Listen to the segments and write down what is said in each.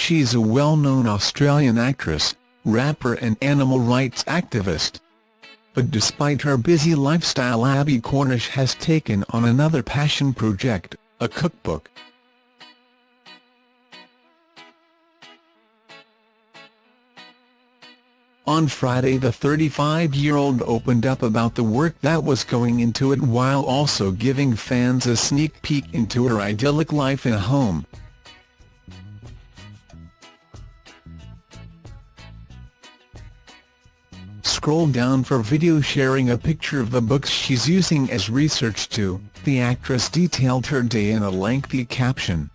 She's a well-known Australian actress, rapper and animal rights activist. But despite her busy lifestyle Abbie Cornish has taken on another passion project, a cookbook. On Friday the 35-year-old opened up about the work that was going into it while also giving fans a sneak peek into her idyllic life at home. Scroll down for video sharing a picture of the books she's using as research too, the actress detailed her day in a lengthy caption.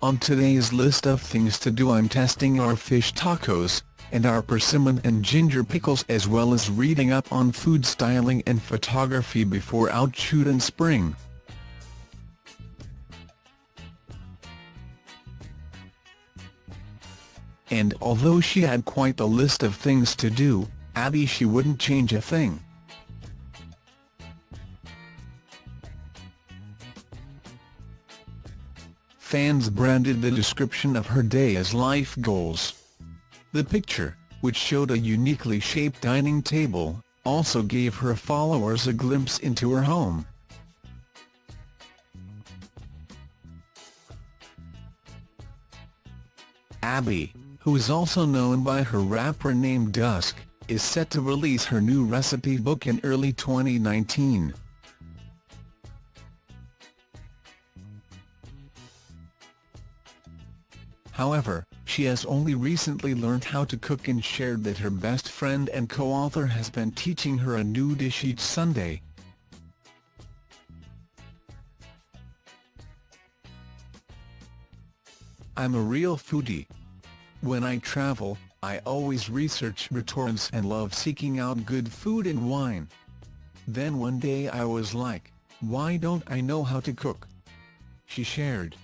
On today's list of things to do I'm testing our fish tacos, and our persimmon and ginger pickles as well as reading up on food styling and photography before out shoot in spring. And although she had quite a list of things to do, Abbie she wouldn't change a thing. fans branded the description of her day as life goals. The picture, which showed a uniquely shaped dining table, also gave her followers a glimpse into her home. Abbie, who is also known by her rapper name Dusk, is set to release her new recipe book in early 2019. However, she has only recently learned how to cook and shared that her best friend and co-author has been teaching her a new dish each Sunday. I'm a real foodie. When I travel, I always research restaurants and love seeking out good food and wine. Then one day I was like, why don't I know how to cook? She shared.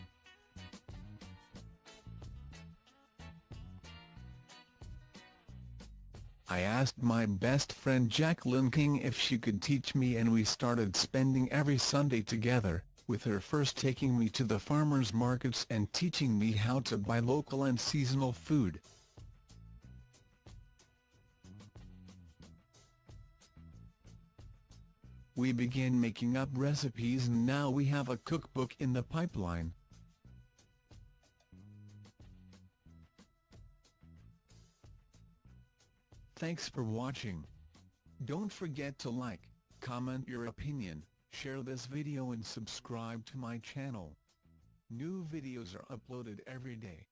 I asked my best friend Jacqueline King if she could teach me and we started spending every Sunday together, with her first taking me to the farmers markets and teaching me how to buy local and seasonal food. We began making up recipes and now we have a cookbook in the pipeline. Thanks for watching. Don't forget to like, comment your opinion, share this video and subscribe to my channel. New videos are uploaded every day.